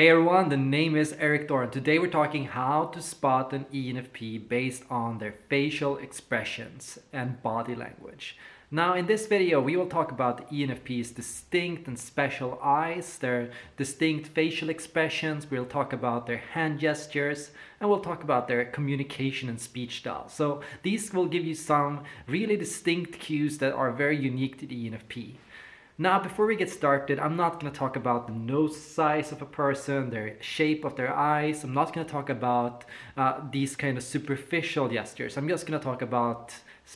Hey everyone, the name is Erik Thor. Today we're talking how to spot an ENFP based on their facial expressions and body language. Now in this video we will talk about the ENFP's distinct and special eyes, their distinct facial expressions, we'll talk about their hand gestures, and we'll talk about their communication and speech style. So these will give you some really distinct cues that are very unique to the ENFP. Now, before we get started, I'm not going to talk about the nose size of a person, their shape of their eyes. I'm not going to talk about uh, these kind of superficial gestures. I'm just going to talk about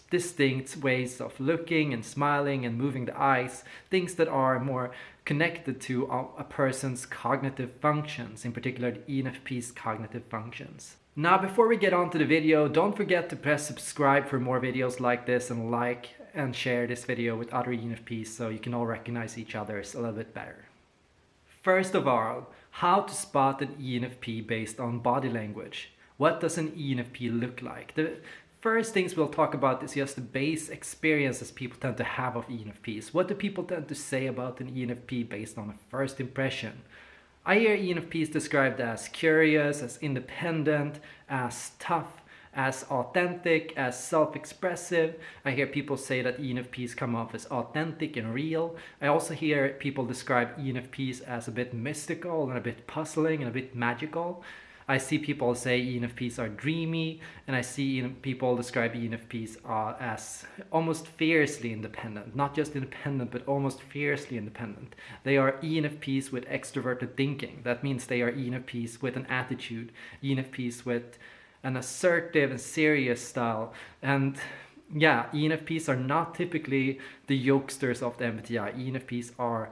distinct ways of looking and smiling and moving the eyes, things that are more connected to a person's cognitive functions, in particular the ENFP's cognitive functions. Now, before we get on to the video, don't forget to press subscribe for more videos like this and like and share this video with other ENFPs so you can all recognize each other a little bit better. First of all, how to spot an ENFP based on body language. What does an ENFP look like? The first things we'll talk about is just the base experiences people tend to have of ENFPs. What do people tend to say about an ENFP based on a first impression? I hear ENFPs described as curious, as independent, as tough, as authentic, as self-expressive. I hear people say that ENFPs come off as authentic and real. I also hear people describe ENFPs as a bit mystical and a bit puzzling and a bit magical. I see people say ENFPs are dreamy, and I see people describe ENFPs uh, as almost fiercely independent. Not just independent, but almost fiercely independent. They are ENFPs with extroverted thinking. That means they are ENFPs with an attitude, ENFPs with an assertive and serious style. And yeah, ENFPs are not typically the yokesters of the MBTI. ENFPs are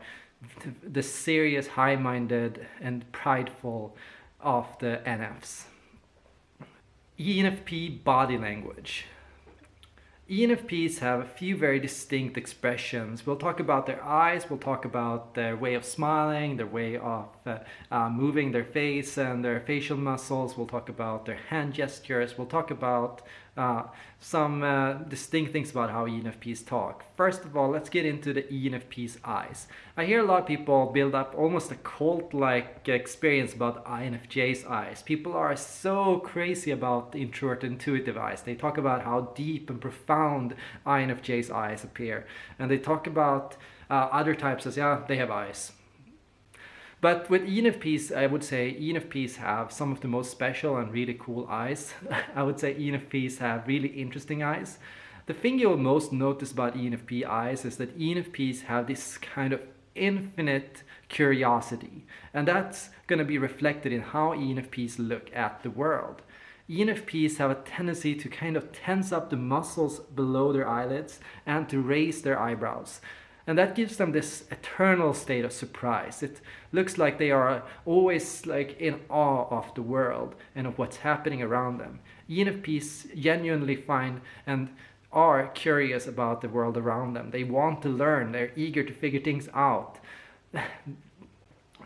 the serious, high-minded and prideful of the NFs. ENFP body language. ENFPs have a few very distinct expressions. We'll talk about their eyes, we'll talk about their way of smiling, their way of uh, uh, moving their face and their facial muscles. We'll talk about their hand gestures. We'll talk about uh, some uh, distinct things about how ENFPs talk. First of all, let's get into the ENFP's eyes. I hear a lot of people build up almost a cult-like experience about INFJ's eyes. People are so crazy about the introvert intuitive eyes. They talk about how deep and profound INFJ's eyes appear. And they talk about uh, other types as, yeah, they have eyes. But with ENFPs, I would say ENFPs have some of the most special and really cool eyes. I would say ENFPs have really interesting eyes. The thing you'll most notice about ENFP eyes is that ENFPs have this kind of infinite curiosity. And that's going to be reflected in how ENFPs look at the world. ENFPs have a tendency to kind of tense up the muscles below their eyelids and to raise their eyebrows. And that gives them this eternal state of surprise. It looks like they are always like in awe of the world and of what's happening around them. ENFPs genuinely find and are curious about the world around them. They want to learn. They're eager to figure things out.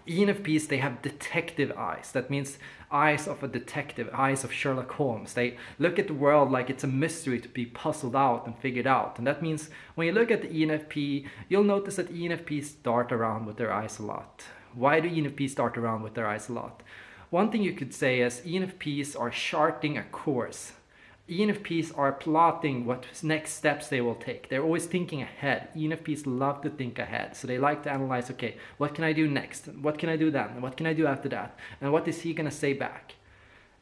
ENFPs, they have detective eyes. That means eyes of a detective, eyes of Sherlock Holmes. They look at the world like it's a mystery to be puzzled out and figured out. And that means when you look at the ENFP, you'll notice that ENFPs dart around with their eyes a lot. Why do ENFPs dart around with their eyes a lot? One thing you could say is ENFPs are charting a course. ENFPs are plotting what next steps they will take. They're always thinking ahead. ENFPs love to think ahead. So they like to analyze, okay, what can I do next? What can I do then? What can I do after that? And what is he going to say back?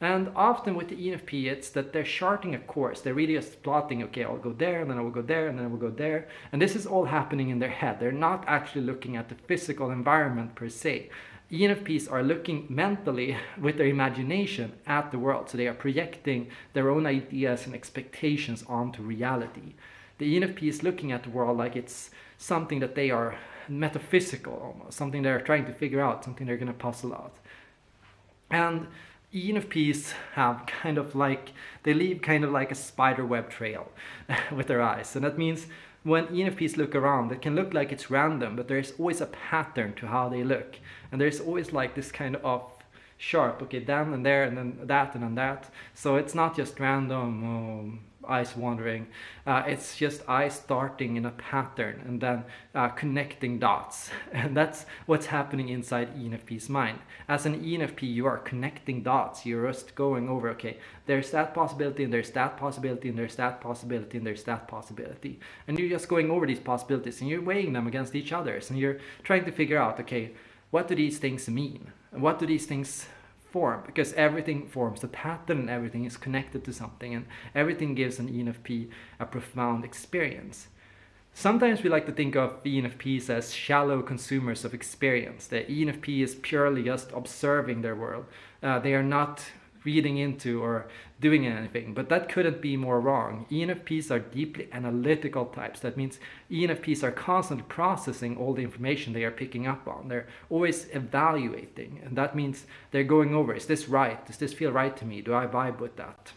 And often with the ENFP, it's that they're charting a course. They're really just plotting, okay, I'll go there, and then I will go there, and then I will go there. And this is all happening in their head. They're not actually looking at the physical environment per se. ENFPs are looking mentally with their imagination at the world. So they are projecting their own ideas and expectations onto reality. The ENFP is looking at the world like it's something that they are metaphysical almost, something they're trying to figure out, something they're going to puzzle out. And ENFPs have kind of like, they leave kind of like a spider web trail with their eyes. And that means when ENFPs look around, it can look like it's random, but there's always a pattern to how they look. And there's always like this kind of sharp, okay, then and there, and then that, and then that. So it's not just random um, eyes wandering. Uh, it's just eyes starting in a pattern and then uh, connecting dots. And that's what's happening inside ENFP's mind. As an ENFP, you are connecting dots. You're just going over, okay, there's that possibility and there's that possibility and there's that possibility and there's that possibility. And you're just going over these possibilities and you're weighing them against each other. And you're trying to figure out, okay, what do these things mean? And what do these things form because everything forms a pattern and everything is connected to something and everything gives an ENFP a profound experience. Sometimes we like to think of ENFPs as shallow consumers of experience. The ENFP is purely just observing their world. Uh, they are not reading into or doing anything. But that couldn't be more wrong. ENFPs are deeply analytical types. That means ENFPs are constantly processing all the information they are picking up on. They're always evaluating. And that means they're going over, is this right? Does this feel right to me? Do I vibe with that?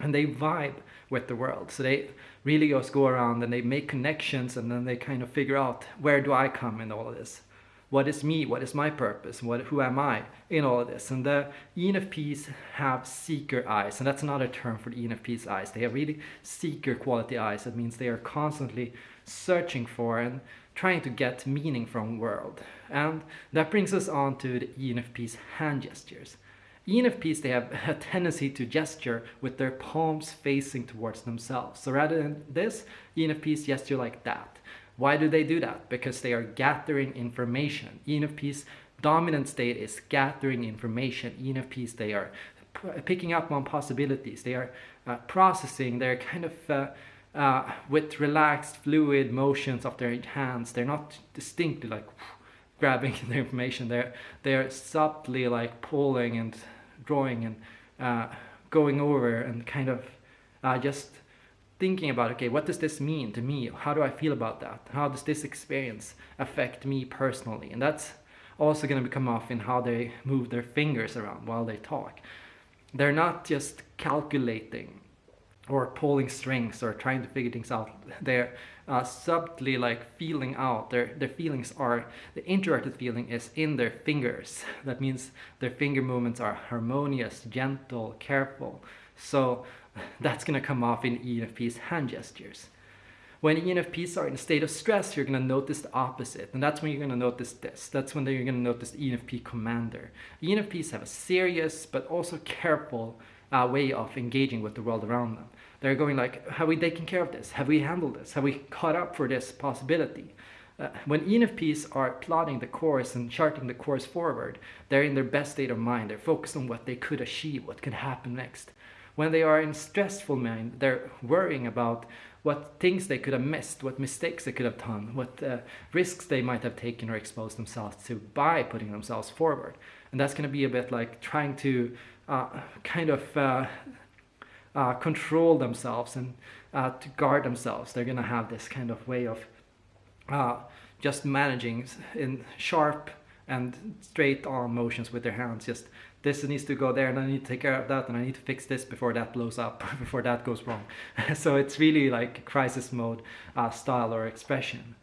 And they vibe with the world. So they really just go around and they make connections and then they kind of figure out where do I come in all of this what is me, what is my purpose, what, who am I in all of this. And the ENFPs have seeker eyes, and that's another term for the ENFP's eyes. They have really seeker quality eyes. That means they are constantly searching for and trying to get meaning from world. And that brings us on to the ENFP's hand gestures. ENFPs, they have a tendency to gesture with their palms facing towards themselves. So rather than this, ENFPs gesture like that. Why do they do that? Because they are gathering information. ENFP's dominant state is gathering information. ENFPs, they are picking up on possibilities. They are uh, processing. They're kind of uh, uh, with relaxed, fluid motions of their hands. They're not distinctly like grabbing the information. They're they're subtly like pulling and drawing and uh, going over and kind of uh, just thinking about, okay, what does this mean to me? How do I feel about that? How does this experience affect me personally? And that's also going to come off in how they move their fingers around while they talk. They're not just calculating or pulling strings or trying to figure things out. They're uh, subtly like feeling out. Their, their feelings are, the introverted feeling is in their fingers. That means their finger movements are harmonious, gentle, careful. So that's going to come off in ENFP's hand gestures. When ENFPs are in a state of stress, you're going to notice the opposite. And that's when you're going to notice this. That's when you're going to notice ENFP commander. ENFPs have a serious but also careful uh, way of engaging with the world around them. They're going like, have we taken care of this? Have we handled this? Have we caught up for this possibility? Uh, when ENFPs are plotting the course and charting the course forward, they're in their best state of mind. They're focused on what they could achieve, what could happen next. When they are in stressful mind, they're worrying about what things they could have missed, what mistakes they could have done, what uh, risks they might have taken or exposed themselves to by putting themselves forward. And that's going to be a bit like trying to uh, kind of uh, uh control themselves and uh, to guard themselves. They're going to have this kind of way of uh, just managing in sharp and straight on motions with their hands, just this needs to go there and I need to take care of that and I need to fix this before that blows up, before that goes wrong. so it's really like crisis mode uh, style or expression.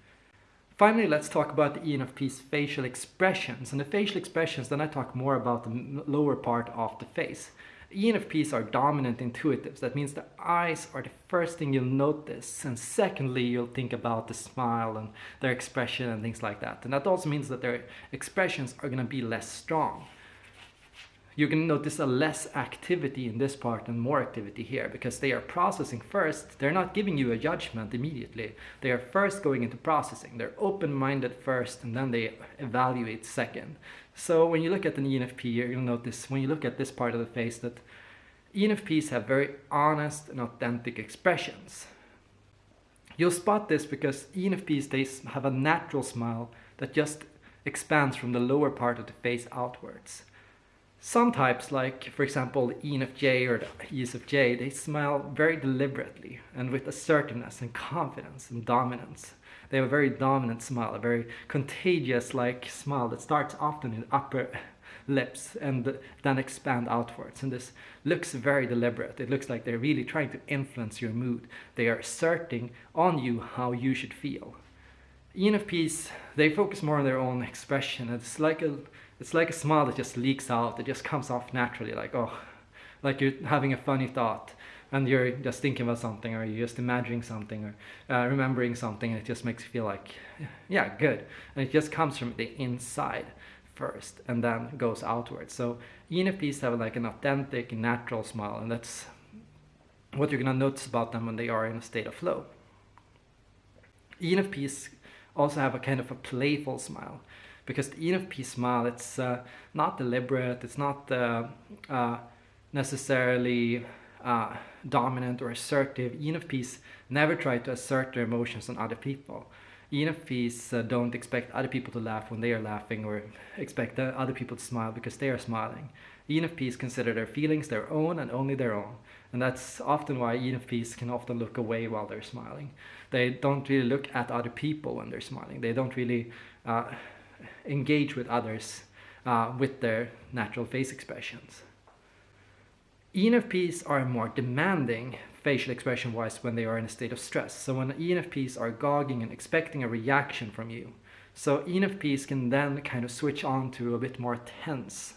Finally, let's talk about the ENFP's facial expressions. And the facial expressions, then I talk more about the lower part of the face. ENFPs are dominant intuitives. That means the eyes are the first thing you'll notice. And secondly, you'll think about the smile and their expression and things like that. And that also means that their expressions are going to be less strong you can notice a less activity in this part and more activity here because they are processing first. They're not giving you a judgment immediately. They are first going into processing. They're open-minded first and then they evaluate second. So when you look at an ENFP, you're you'll notice when you look at this part of the face that ENFPs have very honest and authentic expressions. You'll spot this because ENFPs, they have a natural smile that just expands from the lower part of the face outwards. Some types, like for example ENFJ or the ESFJ, they smile very deliberately and with assertiveness and confidence and dominance. They have a very dominant smile, a very contagious like smile that starts often in the upper lips and then expand outwards. And this looks very deliberate. It looks like they're really trying to influence your mood. They are asserting on you how you should feel. ENFPs, they focus more on their own expression. It's like a it's like a smile that just leaks out. It just comes off naturally, like oh, like you're having a funny thought. and you're just thinking about something or you're just imagining something or uh, remembering something and it just makes you feel like yeah good and it just comes from the inside first and then goes outwards so enfps have like an authentic natural smile and that's what you're to notice about them when they are in a state of flow enfps also have a kind of a playful smile because the enfp smile it's uh, not deliberate it's not uh, uh necessarily uh, dominant or assertive. ENFPs never try to assert their emotions on other people. ENFPs uh, don't expect other people to laugh when they are laughing or expect other people to smile because they are smiling. ENFPs consider their feelings their own and only their own. And that's often why ENFPs can often look away while they're smiling. They don't really look at other people when they're smiling. They don't really uh, engage with others uh, with their natural face expressions. ENFPs are more demanding facial expression wise when they are in a state of stress. So when ENFPs are gogging and expecting a reaction from you. So ENFPs can then kind of switch on to a bit more tense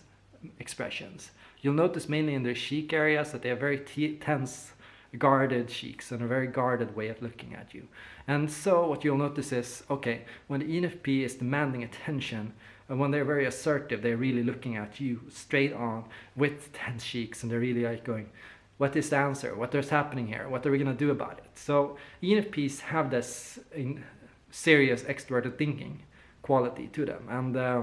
expressions. You'll notice mainly in their cheek areas that they have very tense, guarded cheeks and a very guarded way of looking at you. And so what you'll notice is, okay, when the ENFP is demanding attention, and when they're very assertive, they're really looking at you straight on with tense cheeks and they're really like going, what is the answer? What is happening here? What are we going to do about it? So ENFPs have this serious extroverted thinking quality to them. And uh,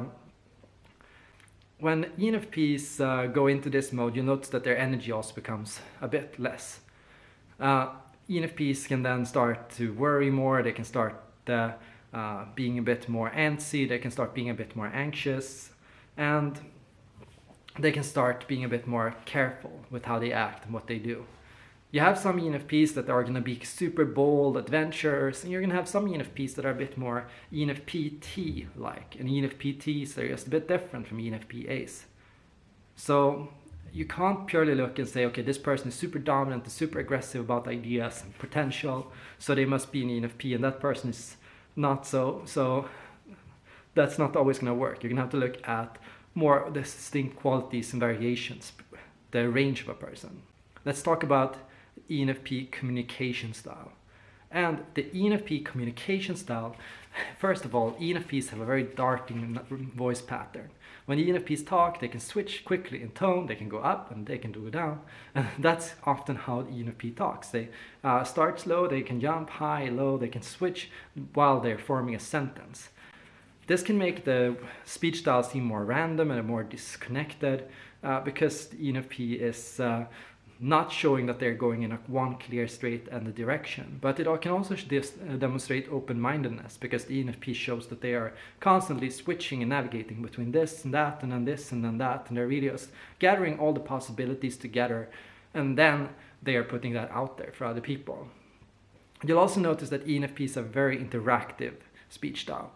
when ENFPs uh, go into this mode, you notice that their energy also becomes a bit less. Uh, ENFPs can then start to worry more, they can start uh, uh, being a bit more antsy, they can start being a bit more anxious, and they can start being a bit more careful with how they act and what they do. You have some ENFPs that are going to be super bold adventurers, and you're going to have some ENFPs that are a bit more ENFP-T-like, and ENFP-Ts are just a bit different from ENFP-As. So you can't purely look and say, okay, this person is super dominant and super aggressive about ideas and potential, so they must be an ENFP, and that person is not so so that's not always going to work. You're going to have to look at more distinct qualities and variations the range of a person. Let's talk about enfp communication style and the enfp communication style first of all enfps have a very darting voice pattern when ENFPs talk, they can switch quickly in tone, they can go up and they can go down. And that's often how ENFP talks. They uh, start slow, they can jump high, low, they can switch while they're forming a sentence. This can make the speech style seem more random and more disconnected uh, because ENFP is uh, not showing that they're going in a one clear straight and the direction. But it can also uh, demonstrate open-mindedness because the ENFP shows that they are constantly switching and navigating between this and that and then this and then that and they're really just gathering all the possibilities together and then they are putting that out there for other people. You'll also notice that ENFPs have very interactive speech style.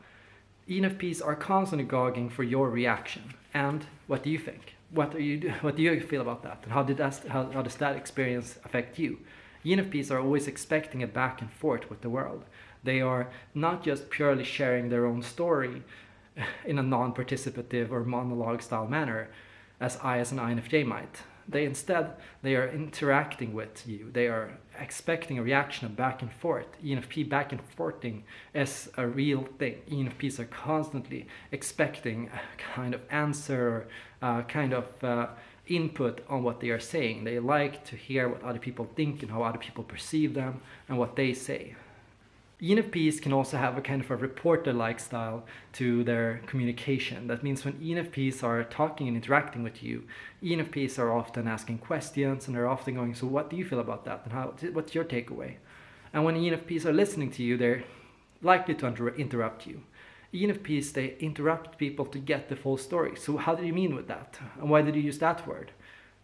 ENFPs are constantly gogging for your reaction. And what do you think? What are you what do you feel about that? And how did that how, how does that experience affect you? Enfps are always expecting a back and forth with the world. They are not just purely sharing their own story in a non-participative or monologue style manner as i as an infj might. They instead they are interacting with you. They are expecting a reaction of back and forth. Enfp back and forthing is a real thing. Enfps are constantly expecting a kind of answer uh, kind of uh, input on what they are saying they like to hear what other people think and how other people perceive them and what they say ENFPs can also have a kind of a reporter-like style to their communication. That means when ENFPs are talking and interacting with you, ENFPs are often asking questions and they're often going, so what do you feel about that? And how, what's your takeaway? And when ENFPs are listening to you, they're likely to inter interrupt you. ENFPs, they interrupt people to get the full story. So how do you mean with that? And why did you use that word?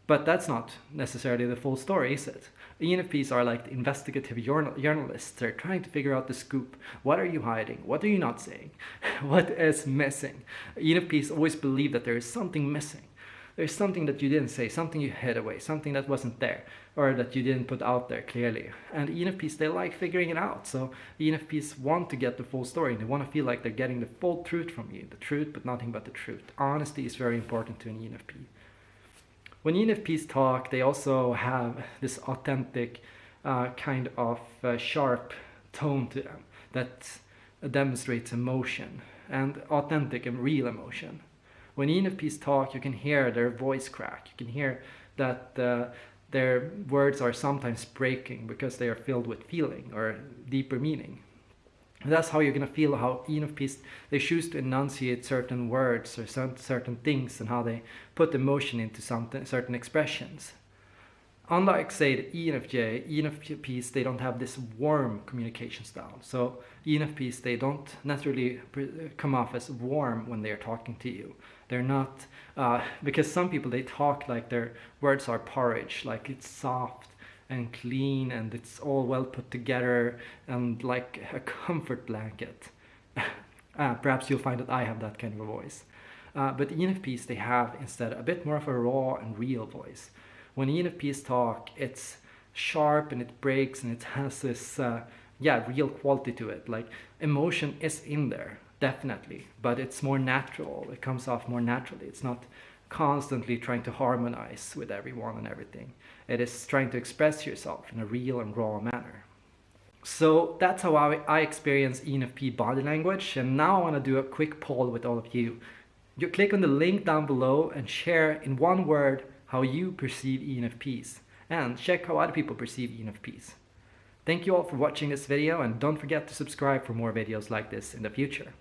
But that's not necessarily the full story, is it? ENFPs are like investigative journal journalists. They're trying to figure out the scoop. What are you hiding? What are you not saying? what is missing? ENFPs always believe that there is something missing. There's something that you didn't say, something you hid away, something that wasn't there, or that you didn't put out there clearly. And ENFPs, they like figuring it out. So ENFPs want to get the full story. They want to feel like they're getting the full truth from you. The truth, but nothing but the truth. Honesty is very important to an ENFP. When ENFPs talk, they also have this authentic uh, kind of uh, sharp tone to them that demonstrates emotion and authentic and real emotion. When ENFPs talk, you can hear their voice crack. You can hear that uh, their words are sometimes breaking because they are filled with feeling or deeper meaning. And that's how you're going to feel how ENFPs, they choose to enunciate certain words or certain things and how they put emotion into something, certain expressions. Unlike, say, the ENFJ, ENFPs, they don't have this warm communication style. So ENFPs, they don't naturally come off as warm when they're talking to you. They're not, uh, because some people, they talk like their words are porridge, like it's soft and clean and it's all well put together and like a comfort blanket. uh, perhaps you'll find that I have that kind of a voice. Uh, but ENFPs, they have instead a bit more of a raw and real voice. When ENFPs talk, it's sharp and it breaks and it has this, uh, yeah, real quality to it. Like emotion is in there, definitely, but it's more natural. It comes off more naturally. It's not constantly trying to harmonize with everyone and everything. It is trying to express yourself in a real and raw manner. So that's how I, I experience ENFP body language. And now I want to do a quick poll with all of you. You click on the link down below and share in one word how you perceive ENFPs and check how other people perceive ENFPs. Thank you all for watching this video and don't forget to subscribe for more videos like this in the future.